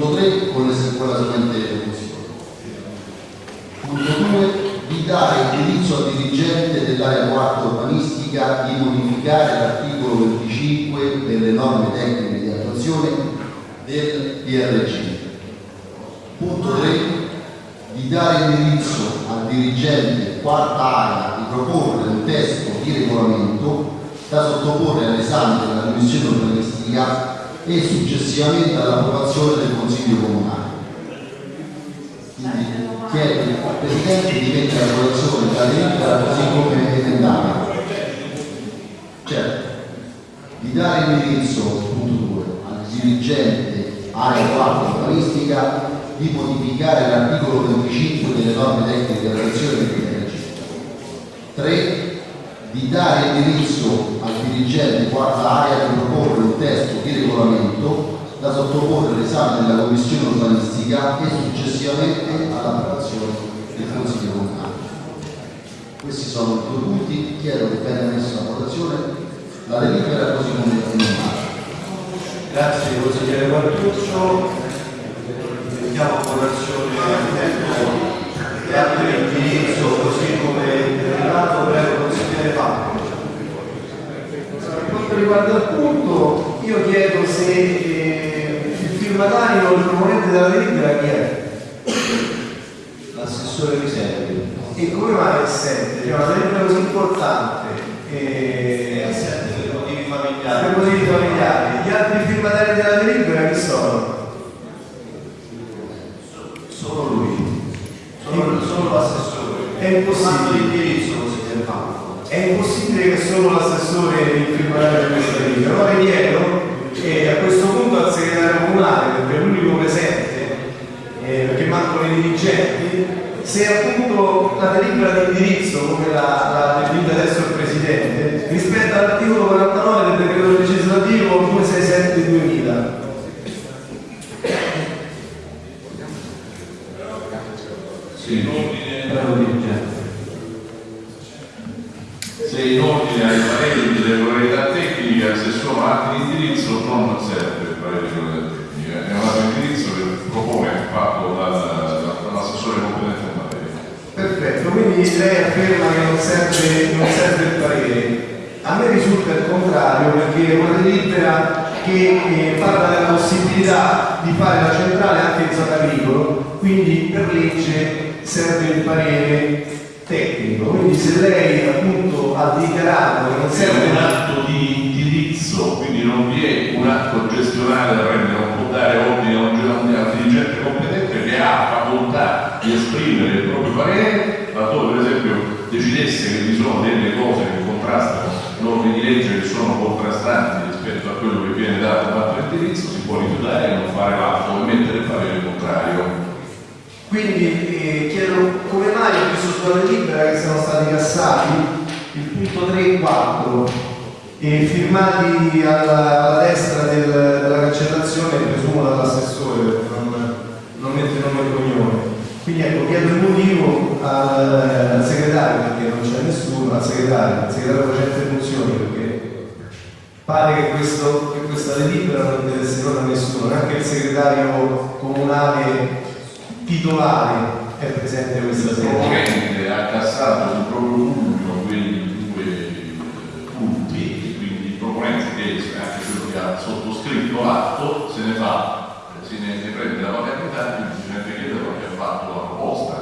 punto 3 con, la seguente funzione. Punto 2 di dare indirizzo al dirigente dell'area 4 urbanistica di modificare l'articolo 25 delle norme tecniche di attuazione del DRG. Punto 3 di dare indirizzo al dirigente quarta area di proporre un testo di regolamento da sottoporre all'esame della Commissione urbanistica e successivamente all'approvazione del Consiglio Comunale. Quindi chiedo al Presidente di mettere a votazione la delibera così come emendata. Certo, di dare indirizzo, punto 2, al dirigente area 4 urbanistica di modificare l'articolo 25 delle norme tecniche di attuazione del DRG. 3 di dare indirizzo al dirigente quarta area di proporre un testo sottoporre all'esame della commissione urbanistica e successivamente all'approvazione del Consiglio Comunale. Questi sono i due punti, chiedo che venga messa a votazione la delibera così come emendata. Grazie consigliere Guarduccio. Mettiamo a votazione gli atti di indirizzo così come derivato prego consigliere Fabio. Per quanto riguarda il punto, io chiedo se eh, il proponente della delibera chi è? L'assessore Riservi. E come mai è assente? Cioè, una delibera così importante. È eh, assente per motivi per familiari. motivi familiari. Gli altri firmatari della delibera chi sono? Solo lui. Solo, solo l'assessore. È impossibile. È impossibile che solo l'assessore il firmatario di questa delibera. Allora chiedo eh, a questo punto al segretario comunale, perché è l'unico presente, eh, perché mancano i dirigenti, se appunto la delibera di indirizzo, come la, la definita adesso il Presidente, rispetta all'articolo 49 del decreto legislativo 267 2000. Sì, in ordine, Prego dirigente. se in ordine ai pareri di regolarità tecnica, se sono atti di indirizzo non serve il parere di regolarità tecnica, è un atto di indirizzo che propone fatto dal- dall'assessore competente in materia. Perfetto, quindi lei afferma che non serve, non serve il parere. A me risulta il contrario perché è una delibera che eh, parla della possibilità di fare la centrale anche in zona agricolo, quindi per legge serve il parere tecnico. Quindi se lei appunto ha dichiarato che non Serve serve un atto di indirizzo, quindi non vi è un atto gestionale da prendere, non può dare ordine a un al dirigente competente che ha facoltà di esprimere il proprio parere, laddove per esempio decidesse che vi sono delle cose che contrastano norme di legge che sono contrastanti rispetto a quello che viene dato dall'atto di indirizzo, si può rifiutare e non fare l'atto e mettere il parere contrario. Quindi eh, chiedo come mai ho visto sulla delibera che siano stati cassati il punto 3 e 4 e firmati alla, alla destra del- della cancellazione, presumo dall'assessore, perché non, non mette nome e cognome. Quindi ecco, chiedo il motivo al, al segretario, perché non c'è nessuno, al segretario, al segretario facente funzioni, perché pare che, questo, che questa delibera non interessa non a nessuno, neanche il segretario comunale titolare è presente questa Il sera. proponente ha cassato sul proprio sottoscritto l'atto se ne fa, eh, se ne, ne prende la paternità, quindi bisogna chiederlo che ha fatto la proposta,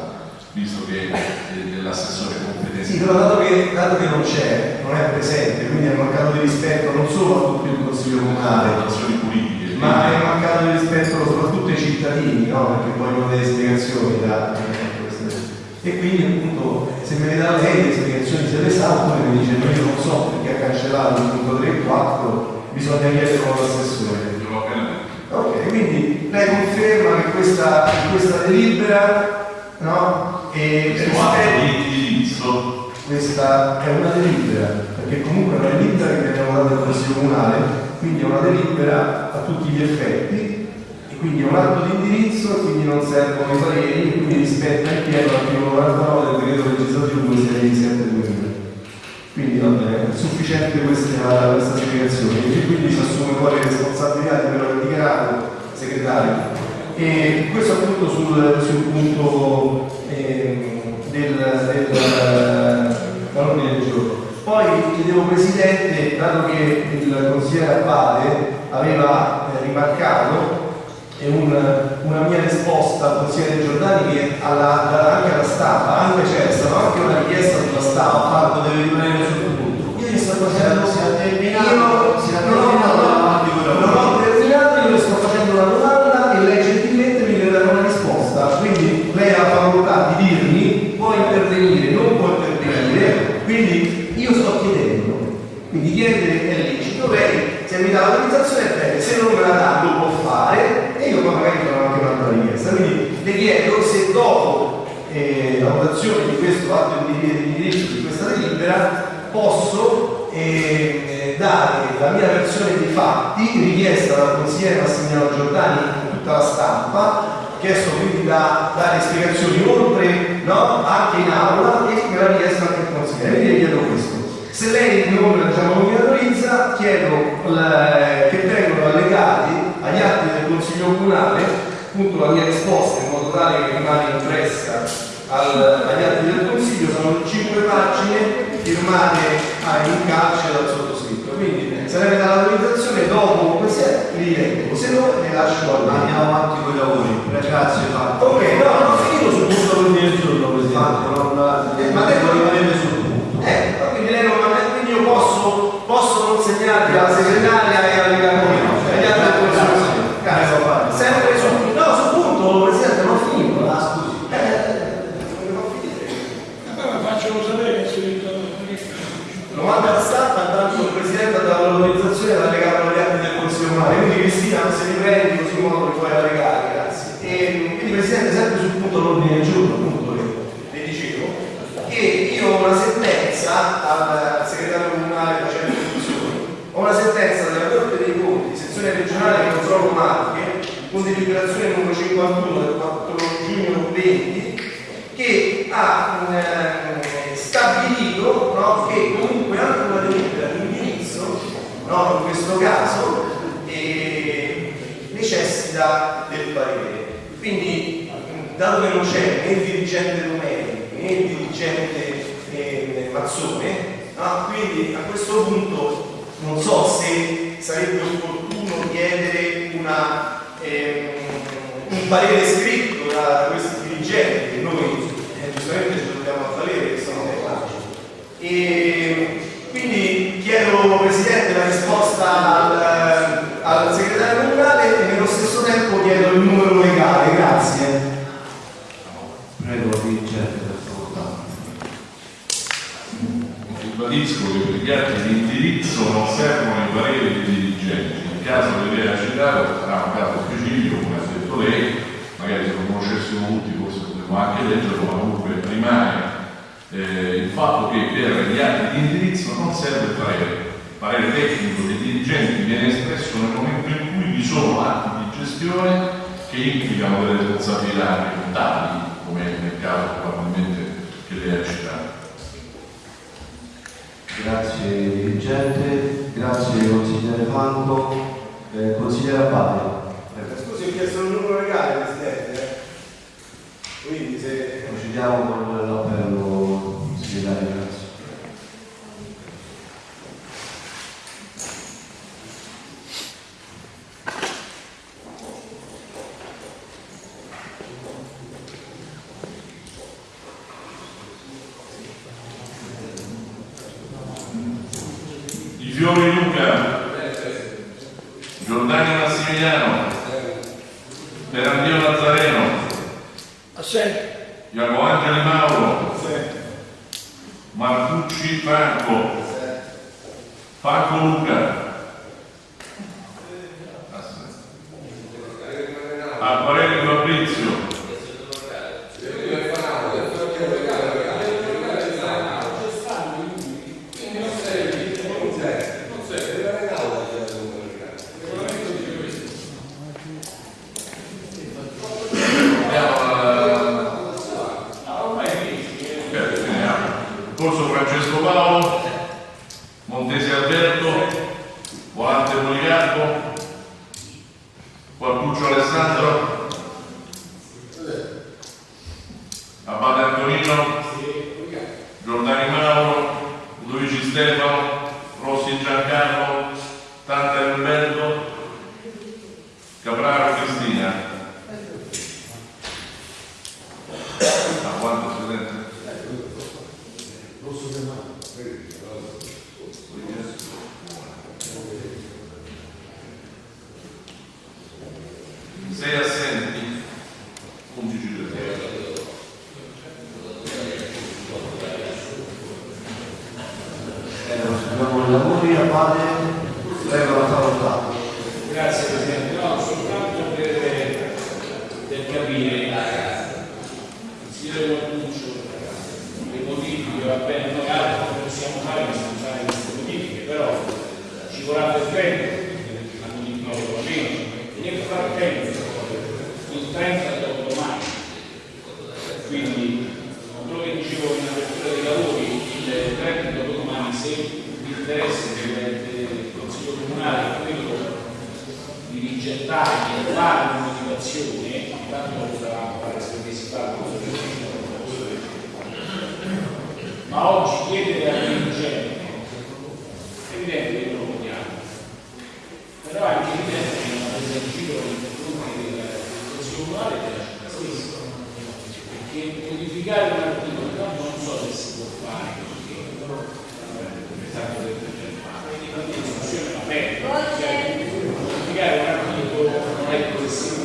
visto che è l'assessore competente. Sì, però dato che, dato che non c'è, non è presente, quindi è mancato di rispetto non solo a tutto il Consiglio Comunale, politiche. ma è mancato di rispetto soprattutto ai cittadini, no? perché vogliono delle spiegazioni da E quindi appunto se me le dà lei le spiegazioni se le sa, oppure mi dice no, io non so perché ha cancellato il punto 3 e 4, bisogna chiederlo all'assessore. Ok, quindi lei conferma che questa, questa delibera no? e indirizzo questa è una delibera, perché comunque è una delibera che abbiamo dato al Consiglio Comunale, quindi è una delibera a tutti gli effetti, e quindi è un atto di indirizzo, quindi non servono i pareri, quindi rispetta in pieno l'articolo 49 del decreto legislativo 267 2000. Quindi va bene, è sufficiente questa, questa spiegazione, e quindi si assume poi le responsabilità di quello che ha dichiarato segretario. E questo appunto sul, sul punto ehm, del, del dall'ordine del giorno. Poi chiedevo Presidente, dato che il consigliere Abbate aveva eh, rimarcato e un- una mia risposta al consigliere Giordani che alla, anche alla stampa, anche c'è stata anche una richiesta sulla stampa, Marco deve rimanere sul punto. Io gli sto facendo Si è terminato, io si è terminato davanti non ho terminato, io le sto facendo una domanda e lei gentilmente mi deve dare una risposta. Quindi lei ha la facoltà di dirmi, può intervenire, non può intervenire, quindi io sto chiedendo. Quindi chiedere è lecito, lei se mi dà l'autorizzazione è bene, se non me la dà lo può fare e io poi magari farò anche un'altra richiesta. Chiedo se dopo eh, la votazione di questo atto di di indirizzo di questa delibera posso eh, dare la mia versione dei fatti richiesta dal consigliere Massimiliano Giordani a tutta la stampa chiesto quindi da dare spiegazioni oltre no, anche in aula e me l'ha richiesto anche il consigliere. Quindi chiedo questo. Se lei non, diciamo, non mi autorizza chiedo la- che vengano allegati agli atti del consiglio comunale appunto la mia risposta in modo tale che rimane impressa al- agli atti del Consiglio sono cinque pagine firmate a- in calce dal sottoscritto. Quindi mi dà l'autorizzazione dopo queste li leggo, se no le lascio a. Andiamo avanti con i lavori. Grazie Marco. Ok, no, non ho finito sul punto dell'ordine del giorno, Presidente. non, Eh, ma detto rimanete sul punto. Eh, quindi lei non quindi io posso, posso consegnarvi alla segretaria e alle camere, cioè agli altri del Consiglio. Cazzo, sempre sul punto. No, sul punto, Presidente, non ho finito. Ah, scusi. Eh, non ho finito. Allora faccelo sapere che si Lo manda alla stampa, intanto il Presidente ha dato l'autorizzazione ad allegare agli atti del Consiglio Comunale. Quindi Cristina, se li prendi così in modo che puoi allegare, grazie. E, quindi Presidente, sempre sul punto dell'ordine del giorno, appunto, le, le dicevo, che io ho una sentenza al segretario comunale facendo funzioni, ho una sentenza della Corte dei Conti, sezione regionale di controllo Marche, con deliberazione numero 51 del 4 giugno 20, che ha eh, stabilito no, che comunque anche una delibera di indirizzo, no, in questo caso, eh, necessita del parere. Quindi, mh, dato che non c'è né il dirigente Domenici né il dirigente eh, Mazzone, no, quindi a questo punto non so se sarebbe opportuno chiedere una, ehm, un parere scritto da, da questi dirigenti che noi eh, giustamente ci dobbiamo avvalere, che sono tecnici. E quindi chiedo Presidente la risposta al, al segretario comunale e nello stesso tempo chiedo il numero legale, grazie. Prego, dirigente per favore. Ribadisco che per gli atti di indirizzo non servono i pareri dei dirigenti. Nel caso che lei ha citato sarà un caso specifico, come ha detto lei, magari se lo conoscessimo tutti forse potremmo anche leggerlo, ma comunque rimane eh, il fatto che per gli atti di indirizzo non serve il parere. Il parere tecnico dei dirigenti viene espresso nel momento in cui vi sono atti di gestione che implicano delle responsabilità anche contabili, come nel caso probabilmente che lei ha citato. Grazie dirigente, grazie consigliere Franco, eh, consigliere Abbate. Scusi, ho chiesto il numero legale, Presidente. Procediamo con l'appello segretario, proseguiamo i lavori, Abate, prego la parola. Grazie Presidente, no, soltanto per, per capire, consigliere Guarduccio, le modifiche, va bene, noi altro possiamo fare che sono fare queste modifiche, però ci vorrà del tempo a modificare il regolamento. Nel frattempo, il 30 dopo domani, quindi quello che dicevo in apertura dei lavori, il 30 dopo domani, se vi interessa del, del Consiglio Comunale è quello di rigettare, di fare una motivazione, intanto lo sarà fare se si fa ma oggi chiedere al dirigente è evidente che lo vogliamo però è anche evidente che non ha preso in giro nei confronti del Consiglio Comunale e della città stessa perché modificare un articolo tanto non so se si può fare perché è stato detto già quindi una discussione aperta modificare un articolo non è così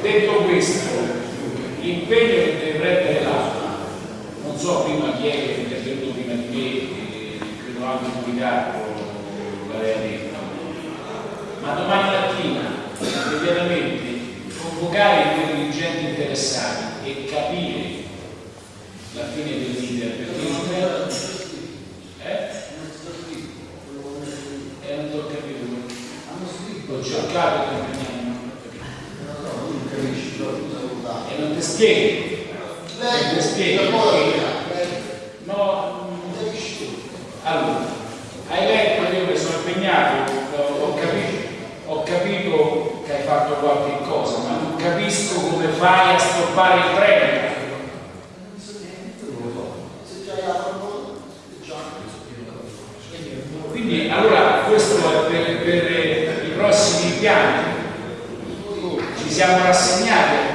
detto questo l'impegno che dovrebbe l'altro non so prima chi è che è intervenuto prima di me eh, credo anche Policarpo l'aveva detto ma domani mattina immediatamente convocare i due dirigenti interessati e capire la fine dell'iter perché non è eh? e non ho capito ho cercato di impegnarmi non ho capito. E non ti spiego. Non ti spiego mm, allora hai letto io mi sono impegnato ho, ho capito ho capito che hai fatto qualche cosa ma non capisco come fai a stoppare il treno. Quindi allora questo è per, per i prossimi piani. Ci siamo rassegnati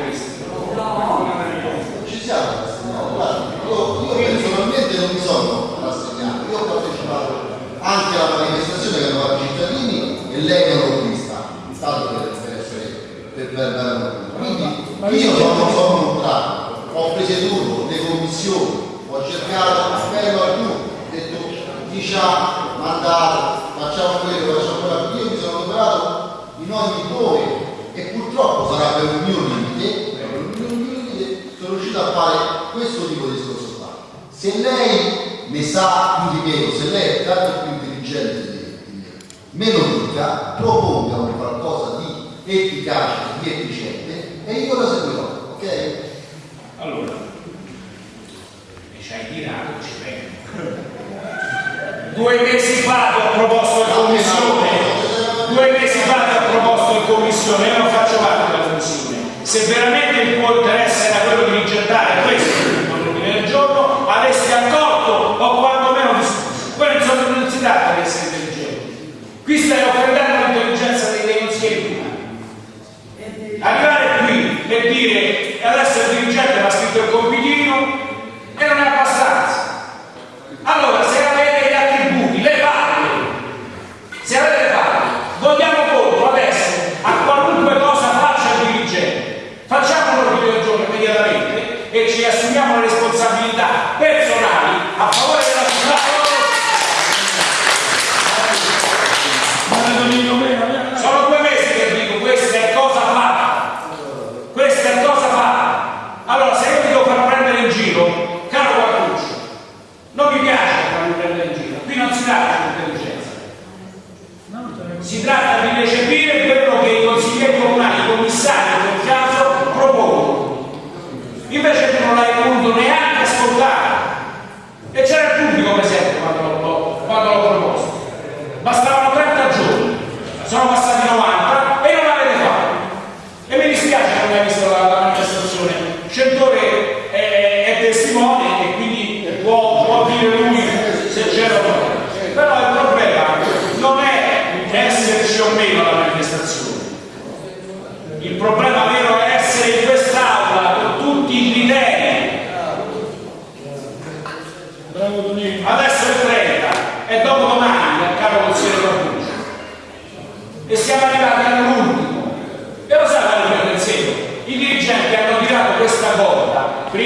1000 euro questa, stato per, per, per, per, quindi io sono, sono contratto ho presieduto le commissioni, ho cercato appello a lui, ho detto diciamo, mandato, facciamo quello, facciamo quello, io mi sono operato in ogni dove e purtroppo sarà per un mio limite, per un mio limite sono riuscito a fare questo tipo di discorso qua. Se lei ne sa più di me, se lei è tanto più intelligente me, me lo dica, proponga un qualcosa di efficace, di efficiente e io lo seguirò, ok? allora e ci tirato ci vengo. Due mesi fa ho proposto in commissione. Due mesi fa ho proposto in commissione io non faccio parte della commissione. Se veramente il tuo interesse era quello di rigettare Caro Qui stiamo offendendo l'intelligenza dei, dei consiglieri comunali. Arrivare qui e dire adesso il dirigente mi ha scritto il compitino e non è abbastanza. Allora, se avete gli attributi, le palle, se avete le palle, vogliamo conto adesso a qualunque cosa faccia il dirigente. Facciamo un ordine del giorno immediatamente e ci assumiamo le responsabilità personali a favore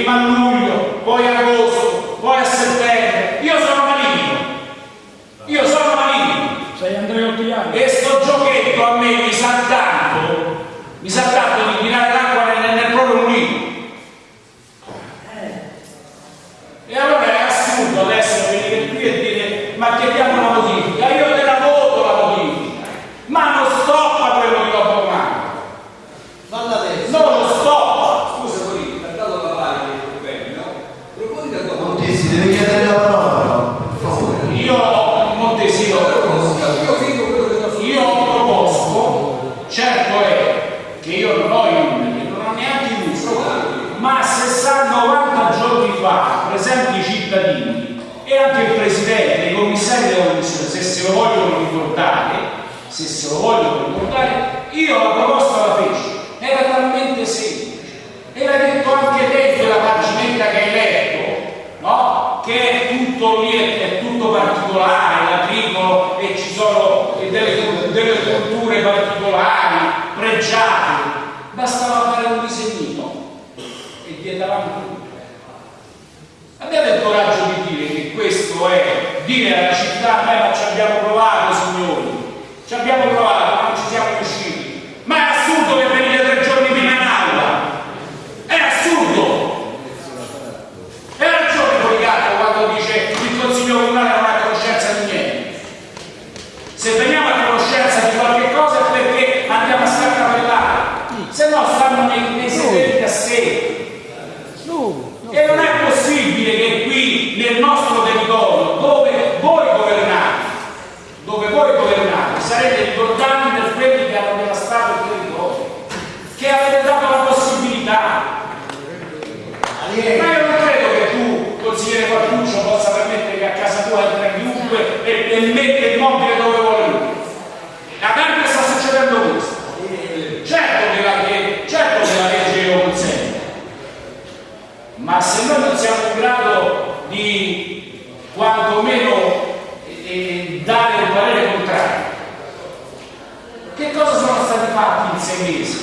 Emmanuel particolari, pregiati, bastava fare un disegnino e gli davamo tutte. Abbiate il coraggio di dire che questo è, dire alla città, beh ma ci abbiamo provato signori, ci abbiamo provato, dare un parere contrario. Che cosa sono stati fatti in sei mesi?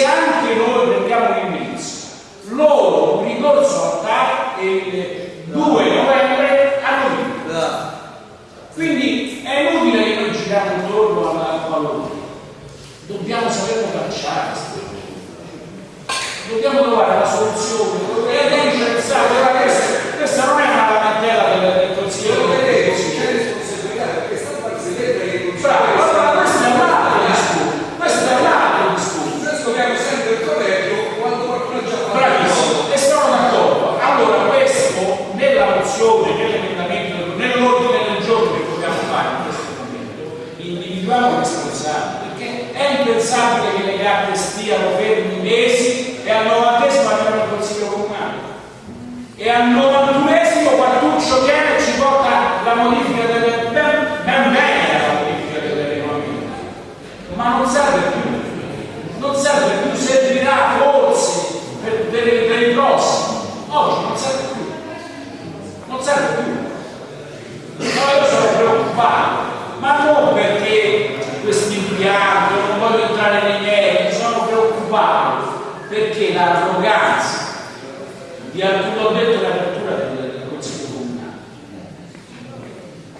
se anche noi prendiamo un indizio, loro un ricorso a TAR il 2 novembre a vinto. Quindi è inutile che noi giriamo intorno alla valore. Dobbiamo saperlo calciare dobbiamo trovare la soluzione, e lei c'è questa non è una che gli atti stiano fermi mesi e al novantesimo abbiamo il consiglio comunale. E al novantunesimo Quartuccio viene e ci porta la modifica del ben, ben bene la modifica del regolamento ma non serve dell'arroganza, di alcun obiettivo della cultura del, del Consiglio Comunale.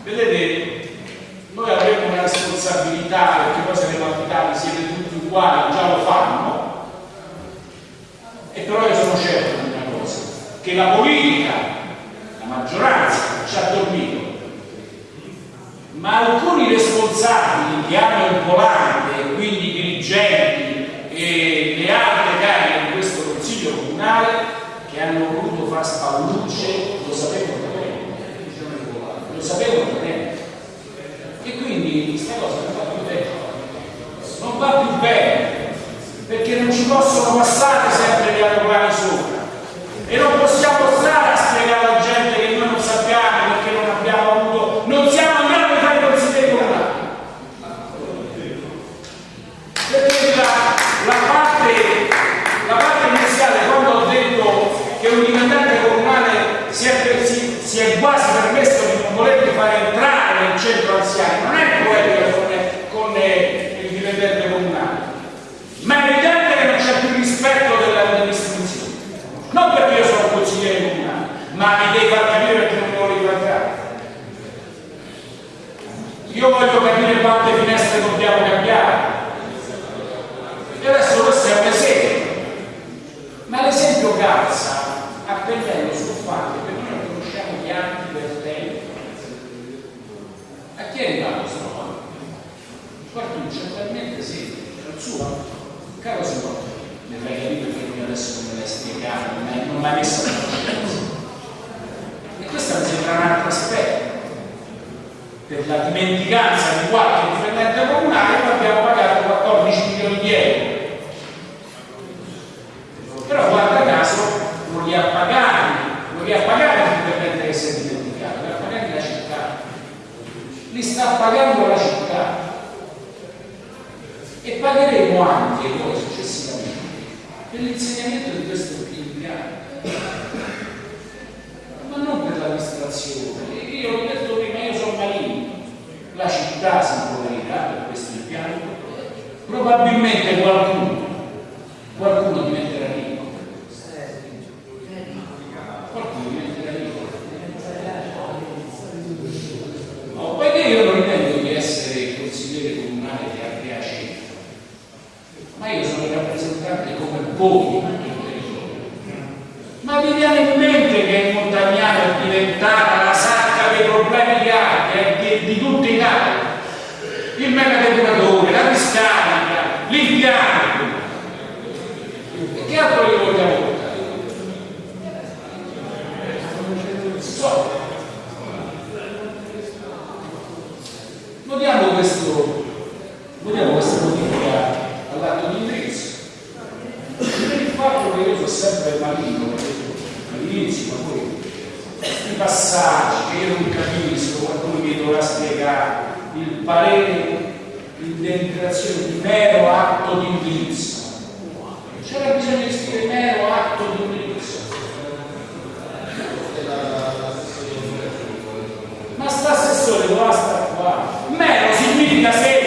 Vedete, noi avremo una responsabilità, perché poi saremo abitati, siete tutti uguali, già lo fanno, e però io sono certo di una cosa, che la politica, la maggioranza, ci ha dormito. Ma alcuni responsabili che hanno il volante, quindi dirigenti, hanno voluto far spallucce lo sapevano bene lo sapevano bene e quindi questa cosa non va più bene. Non va più bene perché non ci possono passare Christ vedremo anche noi successivamente. Nell'insegnamento di questo impianto ma non per la l'amministrazione io ho detto prima io sono marino. La città si impoverirà ah, per questo impianto probabilmente qualcuno gosta qua. Meno significa ser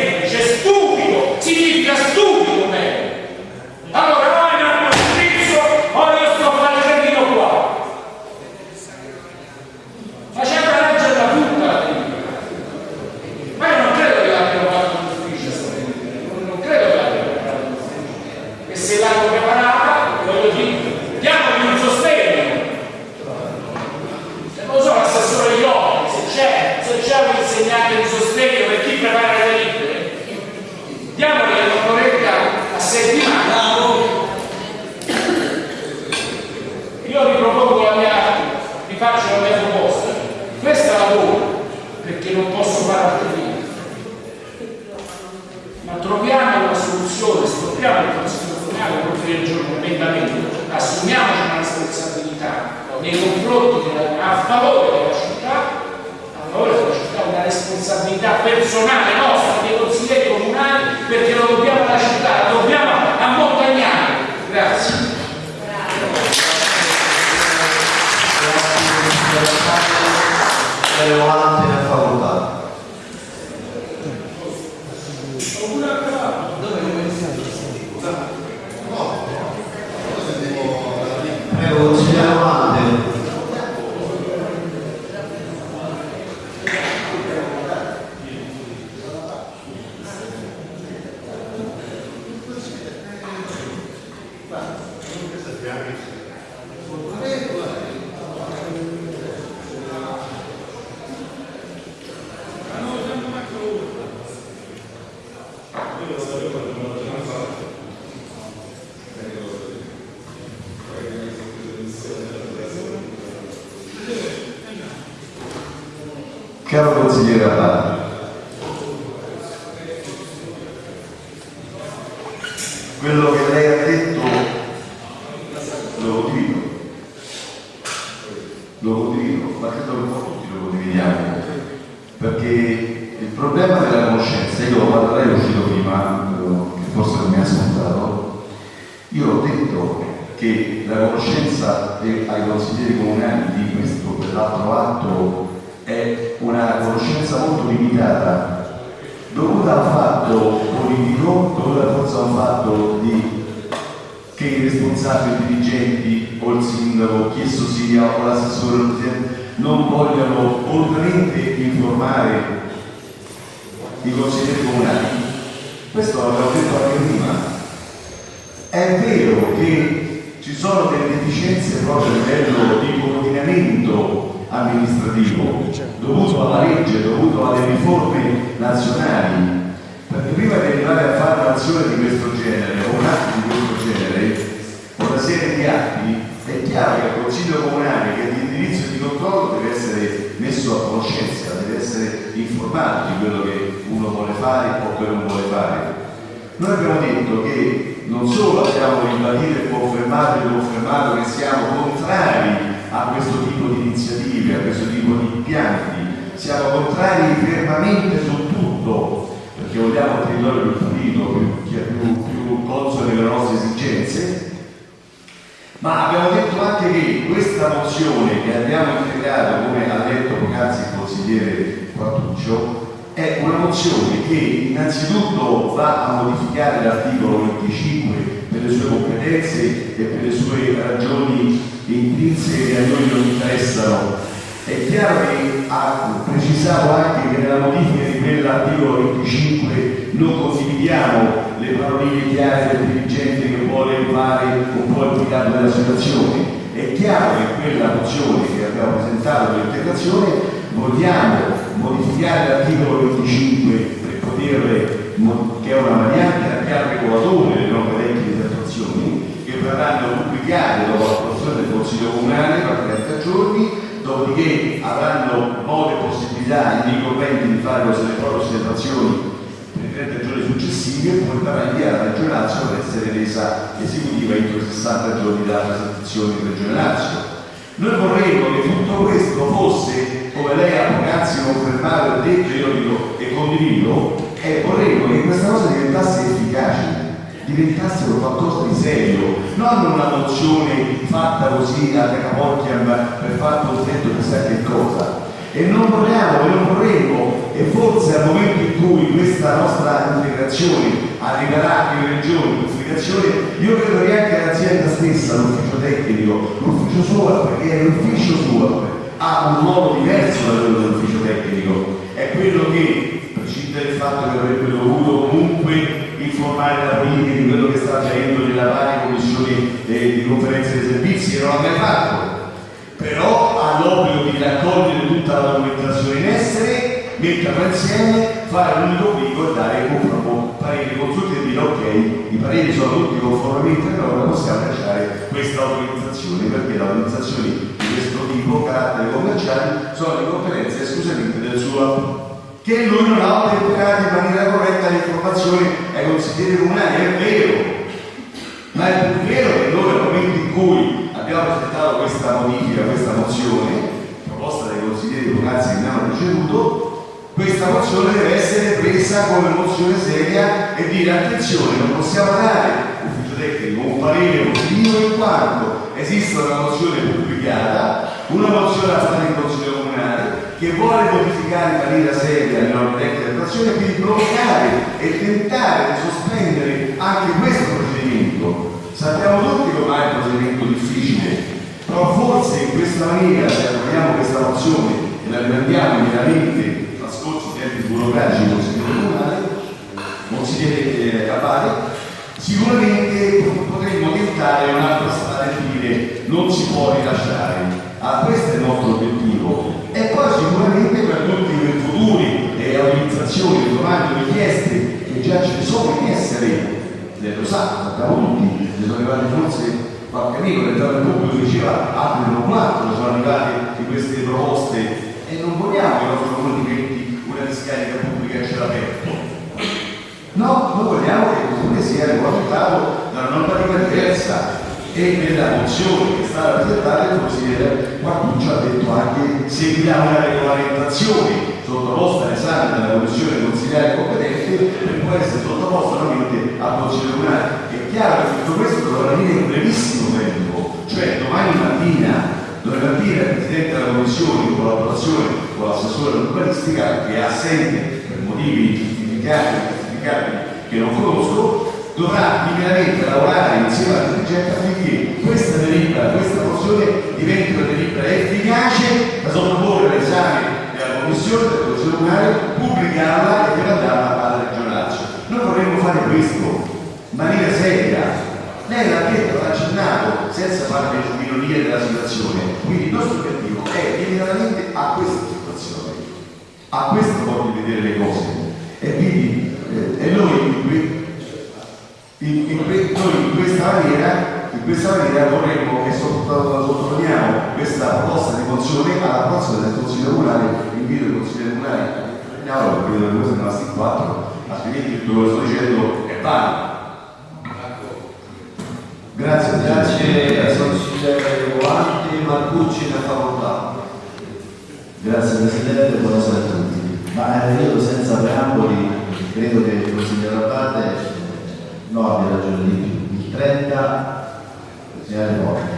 Iowa. Io ho detto che la conoscenza ai consiglieri comunali di questo o quell'altro atto è una conoscenza molto limitata dovuta al fatto politico, dovuta forse a un fatto di che i responsabili dirigenti o il sindaco, chi esso sia, o l'assessore non vogliono oltremente informare i consiglieri comunali. Questo l'avevo detto anche prima. È vero che ci sono delle deficienze proprio a livello di coordinamento amministrativo dovuto alla legge, dovuto alle riforme nazionali, perché prima di arrivare a fare un'azione di questo genere o un atto di questo genere, o una serie di atti, è chiaro che il Consiglio Comunale che è di indirizzo di controllo deve essere messo a conoscenza, deve essere informato di quello che uno vuole fare o che non vuole fare. Noi abbiamo detto che non solo abbiamo ribadito e confermato e confermato che siamo contrari a questo tipo di iniziative, a questo tipo di impianti, siamo contrari fermamente su tutto, perché vogliamo un territorio più pulito, più, più, più consono alle nostre esigenze, ma abbiamo detto anche che questa mozione che abbiamo integrato, come ha detto poc'anzi il consigliere Quartuccio, è una mozione che innanzitutto va a modificare l'articolo 25 per le sue competenze e per le sue ragioni intrinseche che a noi non interessano. È chiaro che ha precisato anche che nella modifica di quell'articolo 25 non condividiamo le paroline chiare del dirigente che vuole fare un po' il piccato della situazione. È chiaro che quella mozione che abbiamo presentato l'integrazione vogliamo modificare l'articolo 25 per poter, che è una variante al piano regolatore delle norme tecniche di attuazione, che verranno pubblicate dopo l'approvazione del Consiglio Comunale per 30 giorni, dopodiché avranno modo e possibilità i ricorrenti di fare le proprie osservazioni per i 30 giorni successivi e poi verrà inviata a Reggio Lazio per essere resa esecutiva entro i 60 giorni dalla presentazione di Regione Lazio. Noi vorremmo che tutto questo fosse, come lei ha poc'anzi confermato e detto, io dico e condivido, e vorremmo che questa cosa diventasse efficace, diventasse qualcosa di serio, non una mozione fatta così a capocchia per far contento chissà che cosa. E non vogliamo e non vorremmo, e forse al momento in cui questa nostra integrazione arriverà in regione, in comunicazione, io credo che anche l'azienda stessa, l'ufficio tecnico, l'ufficio suo, perché l'ufficio suo ha un modo diverso da quello dell'ufficio tecnico, è quello che, prescindere dal fatto che avrebbe dovuto comunque informare la politica di quello che sta avvenendo nella varie commissioni eh, di conferenze dei servizi, che non l'ha mai fatto, però ha l'obbligo di raccogliere tutta la documentazione metterla insieme, fare l'unico brico e dare un parere consultivo dire ok, i pareri sono tutti conformemente a norma, possiamo lasciare questa autorizzazione perché le autorizzazioni di questo tipo, carattere commerciale, sono le competenze esclusivamente del suo. Che lui non ha ottemperate in maniera corretta le informazioni ai consiglieri comunali, è vero, ma è più vero che noi nel momento in cui abbiamo presentato questa modifica, questa mozione, proposta dai consiglieri locali che hanno preceduto, questa mozione deve essere presa come mozione seria e dire attenzione, non possiamo dare ufficio tecnico un parere positivo in quanto esiste una mozione pubblicata, una mozione a fare in consiglio comunale che vuole modificare in maniera seria le norme tecniche di attuazione e quindi bloccare e tentare di sospendere anche questo procedimento. Sappiamo tutti che ormai è un procedimento difficile, però forse in questa maniera, se approviamo questa mozione e la i tempi burocratici del Consiglio Comunale, consigliere eh, Abate, sicuramente potremmo tentare un'altra strada e dire non si può rilasciare. Ah, questo è il nostro obiettivo. E poi sicuramente per tutti quei futuri e autorizzazioni, domande, richieste che già ci sono in essere, eh, lo sa, sappiamo tutti, ne sono arrivati forse qualche amico, il pubblico diceva altri non quattro, sono arrivate di queste proposte e non vogliamo che il nostro discarica pubblica a cielo aperto. No, noi vogliamo che il comune sia regolamentato da una normativa diversa e nella mozione che è stata presentata il consigliere Guarduccio ha detto anche seguirà una regolamentazione sottoposta all'esame della commissione consigliare competente per poi essere sottoposta nuovamente al consiglio comunale. È chiaro che tutto questo dovrà venire in brevissimo tempo, cioè domani mattina dovrebbe dire il Presidente della Commissione in collaborazione con l'assessore urbanistica che è assente per motivi giustificati e giustificati che non conosco, dovrà immediatamente lavorare insieme alla dirigente affinché questa delibera, questa mozione diventi una delibera efficace da sottoporre all'esame della Commissione, della Commissione Comunale, pubblicarla e mandarla alla Regione Lazio. Noi vorremmo fare questo in maniera seria. Lei l'ha detto, l'ha accennato, senza fare le minorie della situazione. Quindi il nostro obiettivo è immediatamente a questa situazione, a questo modo di vedere le cose. E quindi eh, e noi in, in- in noi in questa maniera, in questa maniera vorremmo e sotto- sottolineiamo questa proposta di mozione alla prossima del Consiglio Comunale, invito il Consiglio Comunale in aula perché vedo che queste sono rimaste in quattro, altrimenti tutto quello che sto dicendo è valido. Grazie, Grazie consigliere Guanti, Marcucci ne fa volontà. Grazie Presidente, buonasera a tutti. Ma eh, io senza preamboli credo che il consigliere Abate no abbia ragione di più. Il 30 segnale morte.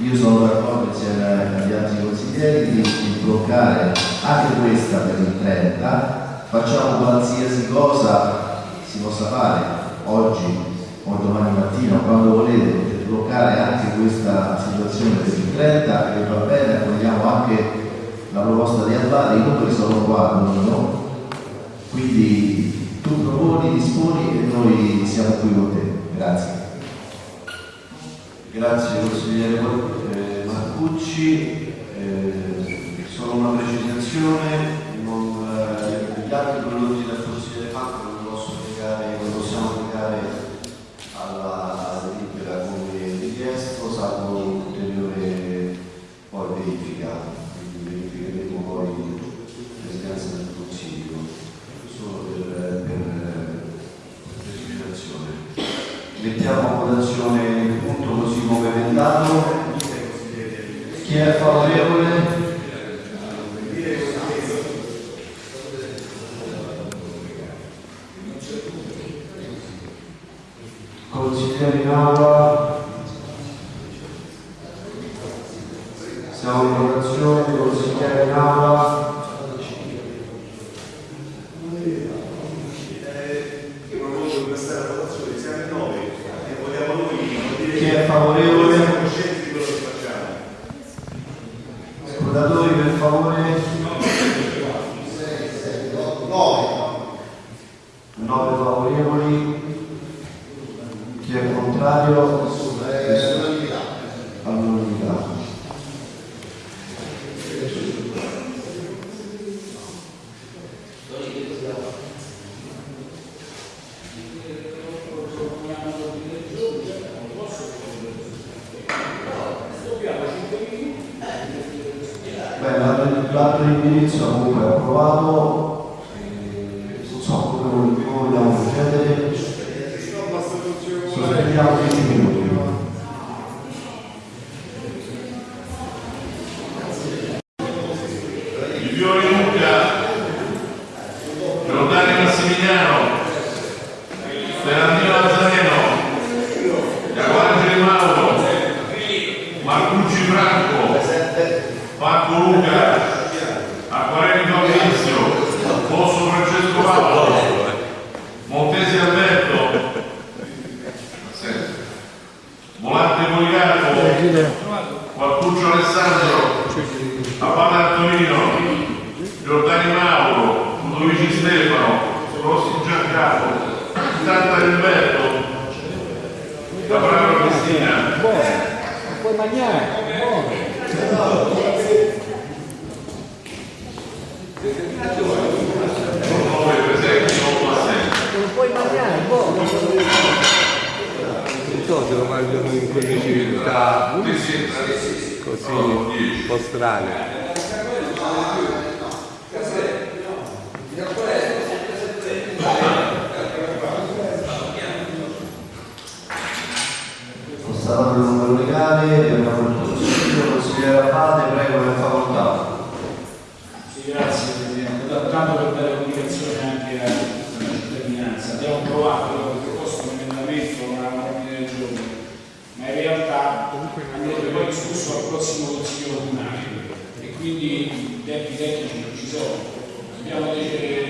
Io sono d'accordo insieme agli altri consiglieri di, di bloccare anche questa per il 30, facciamo qualsiasi cosa si possa fare oggi o domani mattina quando volete per bloccare anche questa situazione per il 30 e va bene, accogliamo anche la proposta di Abate, i numeri sono qua, no? Quindi tu proponi, disponi e noi siamo qui con te. Grazie. Grazie consigliere eh, Marcucci. Eh, solo una precisazione, non, eh, gli altri prodotti del consigliere Franco non posso legare, non possiamo legare alla delibera come richiesto, salvo ulteriore poi verifica, quindi verificheremo poi l'esigenza del consiglio, solo per, per precisazione. Mettiamo a votazione il punto così come emendato. Chi è favorevole? Consiglieri in la constatato il numero legale e abbiamo il consiglio, consigliere Abate, prego, per facoltà. Sì, grazie Presidente. Tanto per dare comunicazione anche alla cittadinanza. Abbiamo provato, proposto un emendamento, una ordine del giorno, ma in realtà andrebbe poi discusso al prossimo Consiglio Comunale e quindi i tempi tecnici non ci sono. Abbiamo eh,